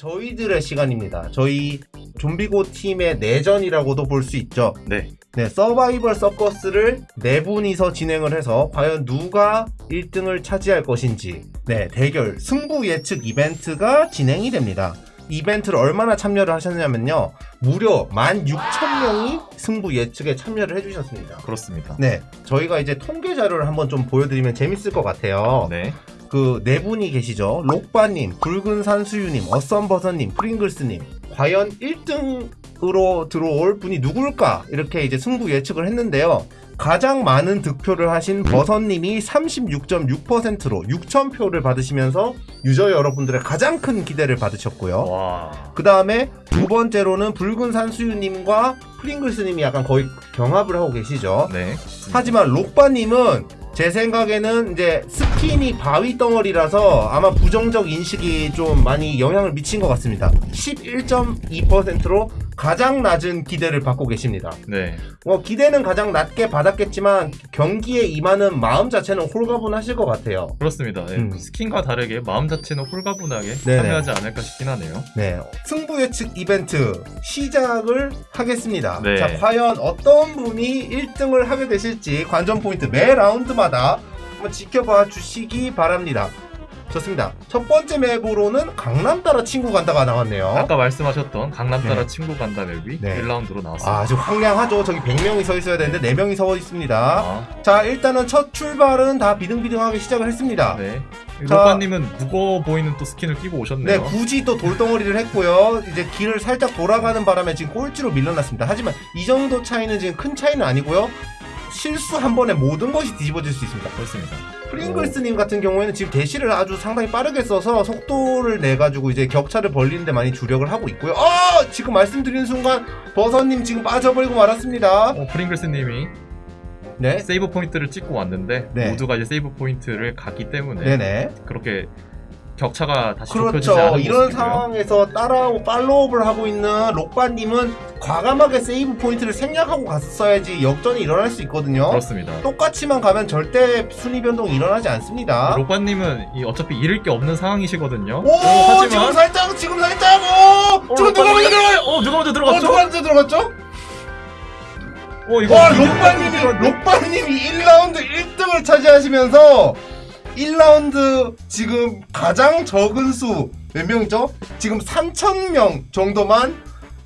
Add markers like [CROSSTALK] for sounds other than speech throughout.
저희들의 시간입니다. 저희 좀비고 팀의 내전이라고도 볼 수 있죠. 네. 네, 서바이벌 서커스를 네 분이서 진행을 해서 과연 누가 1등을 차지할 것인지 네, 대결 승부 예측 이벤트가 진행이 됩니다. 이벤트를 얼마나 참여를 하셨냐면요. 무려 16,000명이 승부 예측에 참여를 해주셨습니다. 그렇습니다. 네, 저희가 이제 통계 자료를 한번 좀 보여드리면 재밌을 것 같아요. 네. 그 네 분이 계시죠. 록바님, 붉은 산수유님, 어썸버섯님, 프링글스님. 과연 1등으로 들어올 분이 누굴까? 이렇게 이제 승부 예측을 했는데요. 가장 많은 득표를 하신 버섯님이 36.6%로 6,000표를 받으시면서 유저 여러분들의 가장 큰 기대를 받으셨고요. 와. 그 다음에 두 번째로는 붉은 산수유님과 프링글스님이 약간 거의 경합을 하고 계시죠. 네. 하지만 록바님은 제 생각에는 이제 스킨이 바위 덩어리라서 아마 부정적 인식이 좀 많이 영향을 미친 것 같습니다. 11.2%로 가장 낮은 기대를 받고 계십니다. 네. 뭐 기대는 가장 낮게 받았겠지만 경기에 임하는 마음 자체는 홀가분하실 것 같아요. 그렇습니다. 네. 음. 스킨과 다르게 마음 자체는 홀가분하게 네네. 참여하지 않을까 싶긴 하네요. 네, 승부 예측 이벤트 시작을 하겠습니다. 네. 자, 과연 어떤 분이 1등을 하게 되실지 관전 포인트 매 라운드마다 한번 지켜봐 주시기 바랍니다. 좋습니다. 첫 번째 map으로는 강남 따라 친구 간다가 나왔네요. 아까 말씀하셨던 강남 따라 네. 친구 간다 map이 네. 1라운드로 나왔습니다. 아, 아주 황량하죠. 저기 100명이 서 있어야 되는데 4명이 서 있습니다. 아, 자, 일단은 첫 출발은 다 비등비등하게 시작을 했습니다. 네. 자- 록바님은 무거워 보이는 또 스킨을 끼고 네, 오셨네요. 굳이 또 돌덩어리를 했고요. 이제 길을 살짝 돌아가는 바람에 지금 꼴찌로 밀려났습니다. 하지만 이 정도 차이는 지금 큰 차이는 아니고요. 실수 한 번에 모든 것이 뒤집어질 수 있습니다. 그렇습니다. 프링글스님 같은 경우에는 지금 대시를 아주 상당히 빠르게 써서 속도를 내가지고 이제 격차를 벌리는데 많이 주력을 하고 있고요. 아! 지금 말씀드리는 순간 버섯님 지금 빠져버리고 말았습니다. 어, 프링글스님이 네. 세이브 포인트를 찍고 왔는데 네. 모두가 이제 세이브 포인트를 갔기 때문에 네네. 그렇게 격차가 다시 그렇죠. 이런 모습이고요. 상황에서 따라오고 팔로우업을 하고 있는 록바님은 과감하게 세이브 포인트를 생략하고 갔어야지 역전이 일어날 수 있거든요. 그렇습니다. 똑같이만 가면 절대 순위 변동이 일어나지 않습니다. 이 어차피 잃을 게 없는 상황이시거든요. 오, 어, 지금 살짝, 지금 살짝, 오! 지금 누가 먼저 들어가요? 어 누가 먼저 어, 들어갔죠? 누가 먼저 들어갔죠? 어 이거 와, 록바님이. 록바님이 1라운드 1등을 차지하시면서 1라운드 지금 가장 적은 수 몇 명이죠? 지금 3,000명 정도만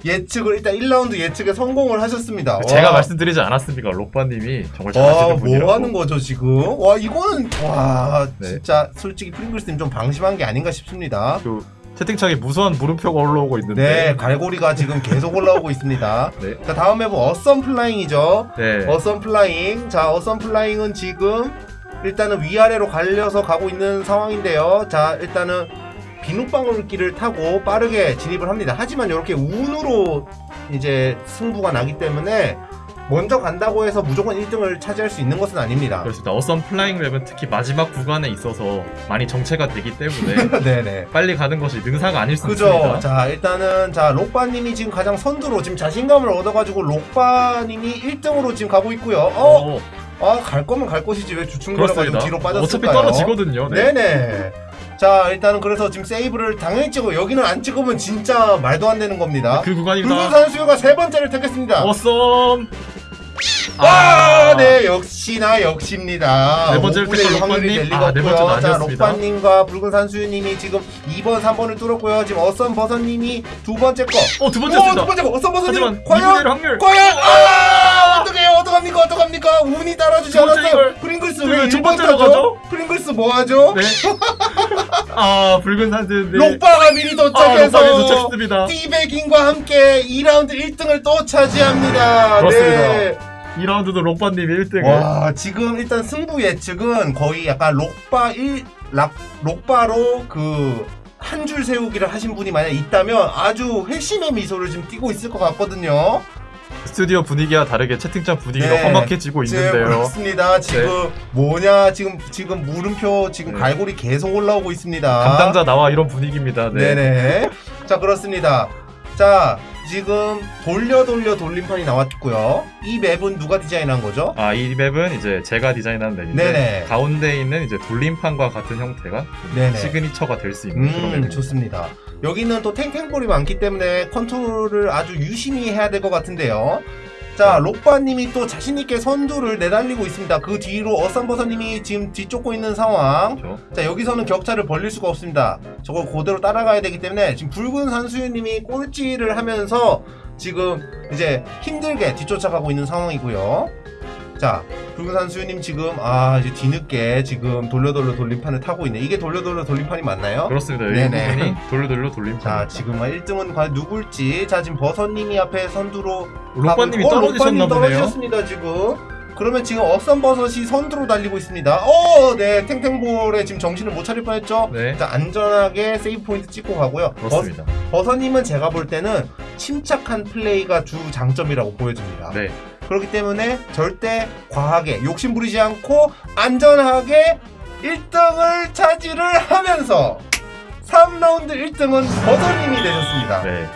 예측을 일단 1라운드 예측에 성공을 하셨습니다. 제가 와. 말씀드리지 않았습니까? 록바님이 정말 와, 잘하시는 분이라고. 뭐 하는 거죠, 지금? 와, 이거는, 와, 네. 진짜, 솔직히 프링글스님 좀 방심한 게 아닌가 싶습니다. 그 채팅창에 무수한 물음표가 올라오고 있는데. 네, 갈고리가 지금 계속 올라오고 있습니다. [LAUGHS] 네. 자, 다음 map은 Awesome Flying이죠. 네. Awesome Flying. 자, Awesome Flying은 지금 일단은 위아래로 갈려서 가고 있는 상황인데요. 자, 일단은 비눗방울길을 타고 빠르게 진입을 합니다. 하지만 이렇게 운으로 이제 승부가 나기 때문에 먼저 간다고 해서 무조건 1등을 차지할 수 있는 것은 아닙니다. 그렇습니다. Awesome Flying map은 특히 마지막 구간에 있어서 많이 정체가 되기 때문에 네네. [LAUGHS] 빨리 가는 것이 능사가 아닐 수 그죠. 있습니다. 자, 일단은, 자, 록바님이 지금 가장 선두로 지금 자신감을 얻어가지고 록바님이 1등으로 지금 가고 있고요. 어? 어, 아, 갈 거면 갈 것이지. 왜 주춤거려가지고. 뒤로 빠졌을까요? 어차피 떨어지거든요. 네. 네네. 자, 일단은 그래서 지금 세이브를 당연히 찍고 여기는 안 찍으면 진짜 말도 안 되는 겁니다. 그 구간입니다. 붉은 산수유가 세 번째를 택했습니다. 어썸. 와, 아, 네, 역시나 역시입니다. 네 번째를 5분의 택한 1 확률이. 될 리가 아, 네 없고요. 번째는 자. 록바님과 붉은 산수유님이 지금 2번, 3번을 뚫었고요. 지금 어썸 버섯님이 두 번째 거. 어, 두 오, 번째였습니다. 두 번째 거. 어썸 버섯님. 과연? 2분의 1 확률. 과연? 아! 어떡해요? 어떡합니까? 어떡합니까? 운이 따라주지 않았어요. 프링글스 왜왜두 1번 번째로? 가죠? 프링글스 뭐 하죠? 네. [LAUGHS] 아, 붉은 산들. 네. 록바가 미리 아, 도착해서 록바님 도착했습니다. 티베깅과 함께 2라운드 1등을 또 차지합니다. 그렇습니다. 네. 2라운드도 록바님이 1등을. 와, 지금 일단 승부 예측은 거의 약간 록바 1, 락, 록바로 그, 한줄 세우기를 하신 분이 만약 있다면 아주 회심의 미소를 지금 띠고 있을 것 같거든요. 스튜디오 분위기와 다르게 채팅창 분위기가 네. 험악해지고 있는데요. 그렇습니다. 지금 뭐냐, 지금, 지금 물음표, 지금 네. 갈고리 계속 올라오고 있습니다. 담당자 나와 이런 분위기입니다. 네. 네네. 자, 그렇습니다. 자, 지금 돌려 돌려 돌림판이 나왔고요. 이 맵은 누가 디자인한 거죠? 아, 이 맵은 이제 제가 디자인한 맵인데 네네. 가운데 있는 이제 돌림판과 같은 형태가 네네. 시그니처가 될 수 있는 그런 음, 맵입니다. 좋습니다. 여기는 또 탱탱볼이 많기 때문에 컨트롤을 아주 유심히 해야 될 것 같은데요. 자, 네. 록바님이 또 자신있게 선두를 내달리고 있습니다. 그 뒤로 어썸버서님이 지금 뒤쫓고 있는 상황. 그렇죠. 자, 여기서는 격차를 벌릴 수가 없습니다. 저걸 그대로 따라가야 되기 때문에 지금 붉은 산수유님이 꼴찌를 하면서 지금 이제 힘들게 뒤쫓아가고 있는 상황이고요. 자, 붉은 산수유님 지금 아 이제 뒤늦게 지금 돌려 돌려 돌림판을 타고 있네. 이게 돌려 돌려 돌림판이 맞나요? 그렇습니다. 이 네네. 부분이 돌려 돌려 돌림판. 자, 지금 1등은 과연 누굴지. 자, 지금 버섯님이 앞에 선두로 어, 떨어지셨나 보네요. 떨어지셨습니다, 지금. 그러면 지금 어썸버섯이 선두로 달리고 있습니다. 어, 네, 탱탱볼에 지금 정신을 못 차릴 뻔했죠. 네, 자, 안전하게 세이브 포인트 찍고 가고요. 그렇습니다. 버, 서님은 제가 볼 때는 침착한 플레이가 주 장점이라고 보여집니다. 네, 그렇기 때문에 절대 과하게 욕심 부리지 않고 안전하게 1등을 차지를 하면서 3라운드 1등은 버섯님이 되셨습니다. 네.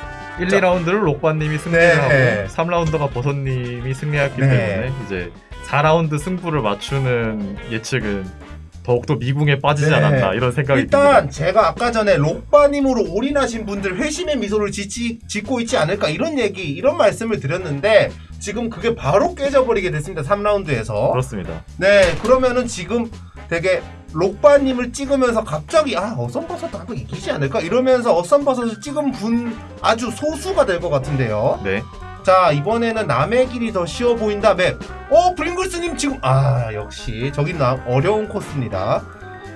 1, 자. 2라운드를 록바님이 승리를 네. 하고 3라운드가 버섯님이 승리했기 네. 때문에 이제 4라운드 승부를 맞추는 예측은 더욱더 미궁에 빠지지 네. 않았나 이런 생각이 일단 듭니다. 제가 아까 전에 록바님으로 올인하신 분들 회심의 미소를 짓지, 짓고 있지 않을까 이런 얘기 이런 말씀을 드렸는데 지금 그게 바로 깨져버리게 됐습니다 3라운드에서 그렇습니다. 네 그러면은 지금 되게 록바님을 찍으면서 갑자기 아 어썸버섯 나도 이기지 않을까 이러면서 어썸버섯을 찍은 분 아주 소수가 될 것 같은데요 네, 자 이번에는 남의 길이 더 쉬워 보인다 맵. 어 브링글스님 지금 아 역시 저기 나 어려운 코스입니다.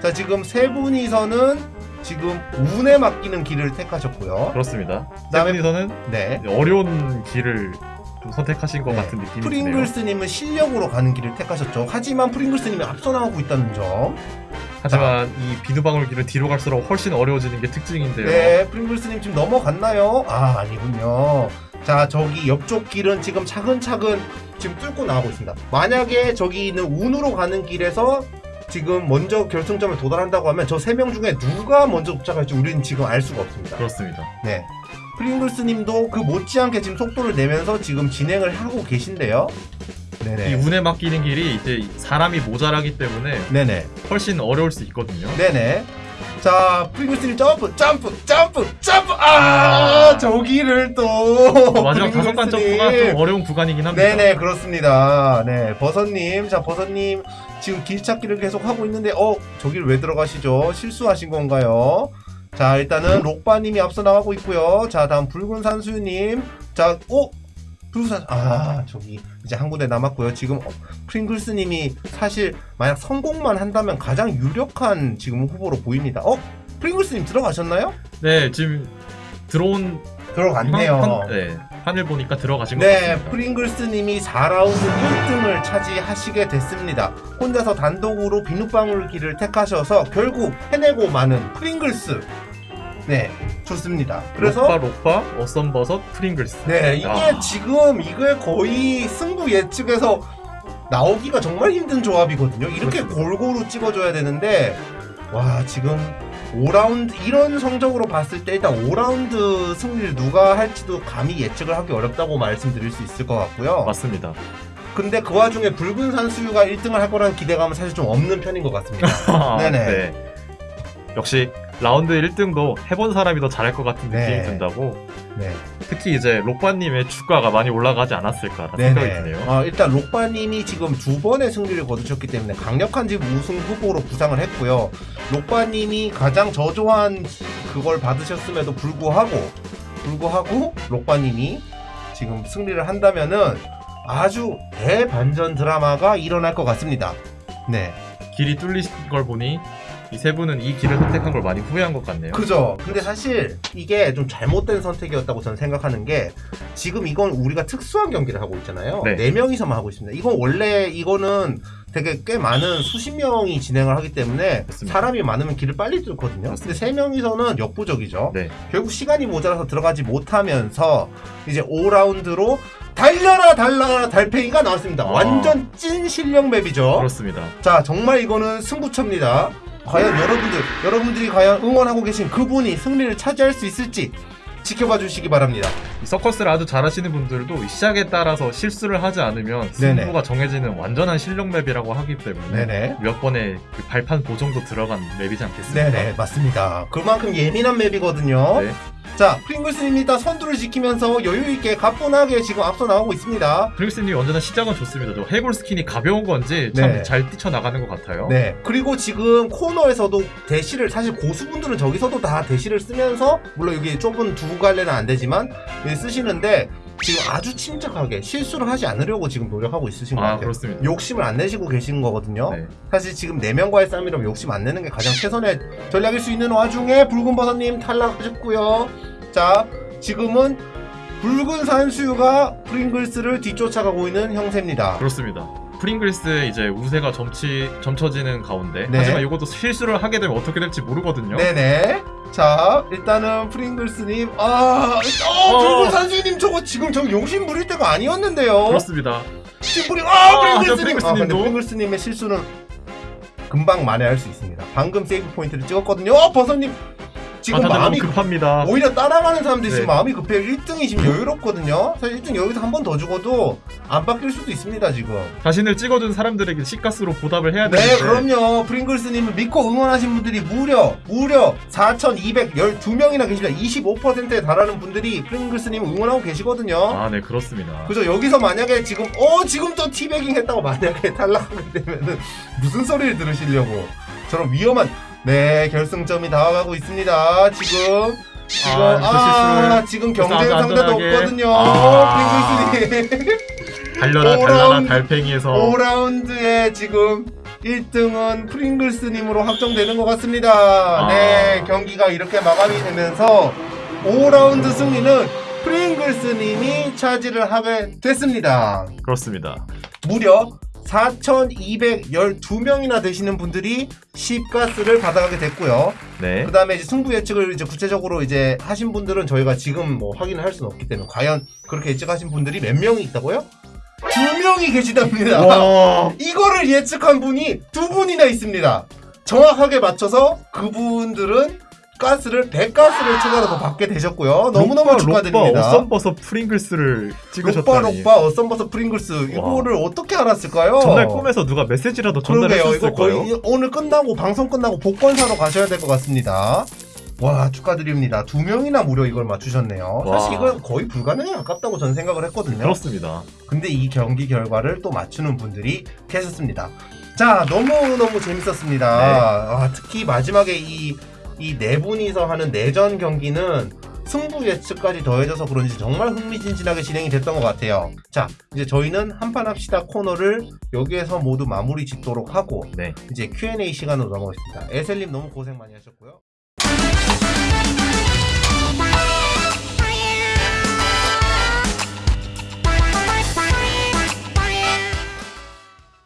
자 지금 세 분이서는 지금 운에 맡기는 길을 택하셨고요. 그렇습니다. 그다음에- 세븐이서는 네. 어려운 길을 좀 선택하신 것 네. 같은 느낌이 드네요. 프링글스님은 실력으로 가는 길을 택하셨죠. 하지만 프링글스님이 앞서 나가고 있다는 점. 하지만 이 비누방울 길은 뒤로 갈수록 훨씬 어려워지는 게 특징인데요. 네, 프링글스님 지금 넘어갔나요? 아 아니군요. 자 저기 옆쪽 길은 지금 차근차근 지금 뚫고 나가고 있습니다. 만약에 저기 있는 운으로 가는 길에서 지금 먼저 결승점을 도달한다고 하면 저 세 명 중에 누가 먼저 도착할지 우리는 지금 알 수가 없습니다. 그렇습니다. 네. 프링글스님도 그 못지않게 지금 속도를 내면서 지금 진행을 하고 계신데요. 이 네네. 운에 맡기는 길이 이제 사람이 모자라기 때문에 네네. 훨씬 어려울 수 있거든요. 네네. 자, 프링글스님 점프, 점프, 점프, 점프. 아, 저기를 또. 마지막 다섯 간 프링글스님. 점프가 좀 어려운 구간이긴 합니다. 네네 그렇습니다. 네 버섯님 자 버섯님 지금 길 찾기를 계속 하고 있는데 어 저길 왜 들어가시죠? 실수하신 건가요? 자 일단은 록바님이 앞서 나가고 있고요. 자 다음 붉은 산수님 자 어? 붉은 산아 저기 이제 한 군데 남았고요. 지금 어, 프링글스님이 사실 만약 성공만 한다면 가장 유력한 지금 후보로 보입니다. 어? 프링글스님 들어가셨나요? 네, 지금 들어온 들어갔네요. 판, 판- 네, 판을 보니까 들어가신 것 네, 같습니다. 프링글스님이 4라운드 1등을 차지하시게 됐습니다. 혼자서 단독으로 비눗방울 길을 택하셔서 결국 해내고 마는 프링글스. 네, 좋습니다. 그래서 록바, 록바, 어썸 버섯, 프링글스. 네, 이게 아. 지금 이게 거의 승부 예측에서 나오기가 정말 힘든 조합이거든요. 이렇게 그렇습니다. 골고루 찍어줘야 되는데 와 지금 5라운드 이런 성적으로 봤을 때 일단 5라운드 승리를 누가 할지도 감히 예측을 하기 어렵다고 말씀드릴 수 있을 것 같고요. 맞습니다. 근데 그 와중에 붉은 산수유가 1등을 할 거라는 기대감은 사실 좀 없는 편인 것 같습니다. [LAUGHS] 네네. 네. 역시 라운드 1등도 해본 사람이 더 잘할 것 같은 느낌이 네. 든다고 네. 특히 이제 록바님의 주가가 많이 올라가지 않았을까라는 생각이 네네. 드네요. 어, 일단 록바님이 지금 두 번의 승리를 거두셨기 때문에 강력한 지금 우승 후보로 부상을 했고요. 록바님이 가장 저조한 그걸 받으셨음에도 불구하고 불구하고 록바님이 지금 승리를 한다면은 아주 대반전 드라마가 일어날 것 같습니다. 네. 길이 뚫린 걸 보니 이 세 분은 이 길을 선택한 걸 많이 후회한 것 같네요. 그죠. 근데 사실 이게 좀 잘못된 선택이었다고 저는 생각하는 게 지금 이건 우리가 특수한 경기를 하고 있잖아요. 네. 네 명이서만 하고 있습니다. 이건 원래 이거는 되게 꽤 많은 수십 명이 진행을 하기 때문에 맞습니다. 사람이 많으면 길을 빨리 뚫거든요. 근데 세 명이서는 역부족이죠. 네. 결국 시간이 모자라서 들어가지 못하면서 이제 5라운드로 달려라 달려라 달팽이가 나왔습니다. 아. 완전 찐 실력 맵이죠. 그렇습니다. 자, 정말 이거는 승부처입니다. 과연 여러분들, 여러분들이 과연 응원하고 계신 그분이 승리를 차지할 수 있을지 지켜봐 주시기 바랍니다. 이 서커스를 아주 잘하시는 분들도 이 시작에 따라서 실수를 하지 않으면 네네. 승부가 정해지는 완전한 실력 맵이라고 하기 때문에 네네. 몇 번의 그 발판 보정도 들어간 맵이지 않겠습니까? 네네 맞습니다. 그만큼 예민한 맵이거든요. 네. 자 프링글스님 일단 선두를 지키면서 여유 있게 가뿐하게 지금 앞서 나가고 있습니다. 프링스님 언제나 시작은 좋습니다. 저 해골 스킨이 가벼운 건지 참 네. 잘 뛰쳐나가는 것 같아요. 네. 그리고 지금 코너에서도 대시를 사실 고수분들은 저기서도 다 대시를 쓰면서 물론 여기 좁은 두 갈래는 안 되지만 예, 쓰시는데 지금 아주 침착하게 실수를 하지 않으려고 지금 노력하고 있으신 것 아 같아요. 그렇습니다. 욕심을 안 내시고 계신 거거든요. 네. 사실 지금 4명과의 싸움이라면 욕심 안 내는 게 가장 최선의 전략일 수 있는 와중에 붉은 버섯님 탈락하셨고요. 자, 지금은 붉은 산수유가 프링글스를 뒤쫓아가고 있는 형세입니다. 그렇습니다. 프링글스의 이제 우세가 점치, 점쳐지는 가운데 네. 하지만 이것도 실수를 하게 되면 어떻게 될지 모르거든요. 네네. 자, 일단은 프링글스님, 아, 어, 어. 붉은 산수유님 저거 지금 저 용심 부릴 때가 아니었는데요. 그렇습니다. 지금 프링, 아, 아, 프링글스님. 저 아, 프링글스님도. 프링글스님의 실수는 금방 만회할 수 있습니다. 방금 세이브 포인트를 찍었거든요. 어, 버섯님. 지금 아, 마음이 급합니다. 오히려 따라가는 사람들이 지금 네. 마음이 급해요. 1등이 지금 여유롭거든요. 사실 1등 여기서 한 번 더 죽어도 안 바뀔 수도 있습니다, 지금. 자신을 찍어준 사람들에게 시가스로 보답을 해야 네, 되는데 그럼요. 프링글스님을 믿고 응원하신 분들이 무려, 무려 4,212명이나 계십니다. 25%에 달하는 분들이 프링글스님을 응원하고 계시거든요. 아, 네, 그렇습니다. 그죠? 여기서 만약에 지금, 어, 지금 또 티베깅 했다고 만약에 [LAUGHS] 탈락하게 되면은 무슨 소리를 들으시려고. 저런 위험한, 네, 결승점이 다가가고 있습니다. 지금. 지금, 아, 아, 그 지금 경쟁 상대도. 없거든요. 아. 프링글스님. [LAUGHS] 달려라, 오라운드. 달팽이에서 5라운드에 지금 1등은 프링글스님으로 확정되는 것 같습니다. 아. 네, 경기가 이렇게 마감이 되면서 5라운드 승리는 프링글스님이 차지를 하게 됐습니다. 그렇습니다. 무려 4,212명이나 되시는 분들이 10가스를 받아가게 됐고요. 네. 그 다음에 이제 승부 예측을 이제 구체적으로 이제 하신 분들은 저희가 지금 뭐 확인을 할 수는 없기 때문에 과연 그렇게 예측하신 분들이 몇 명이 있다고요? 두 명이 계시답니다. 와, [LAUGHS] 이거를 예측한 분이 두 분이나 있습니다. 정확하게 맞춰서 그분들은 가스를 100가스를 추가로 더 받게 되셨고요. 너무너무 로빠, 축하드립니다. 로빠 어썸버섯 프링글스를 찍으셨다니. 로빠 어썸버섯 프링글스 이거를 어떻게 알았을까요? 전날 꿈에서 누가 메시지라도 그러게요. 이거 전달해줬을까요? 거의 오늘 끝나고 방송 끝나고 복권 사러 가셔야 될 것 같습니다. 와 축하드립니다. 두 명이나 무려 이걸 맞추셨네요. 와. 사실 이건 거의 불가능에 가깝다고 저는 생각을 했거든요. 그렇습니다. 근데 이 경기 결과를 또 맞추는 분들이 계셨습니다. 자 너무너무 재밌었습니다. 네. 아, 특히 마지막에 이 이 네 분이서 하는 내전 경기는 승부 예측까지 더해져서 그런지 정말 흥미진진하게 진행이 됐던 것 같아요. 자, 이제 저희는 한판 합시다 코너를 여기에서 모두 마무리 짓도록 하고 네. 이제 Q&A 시간으로 넘어가겠습니다. 에셀님 너무 고생 많이 하셨고요.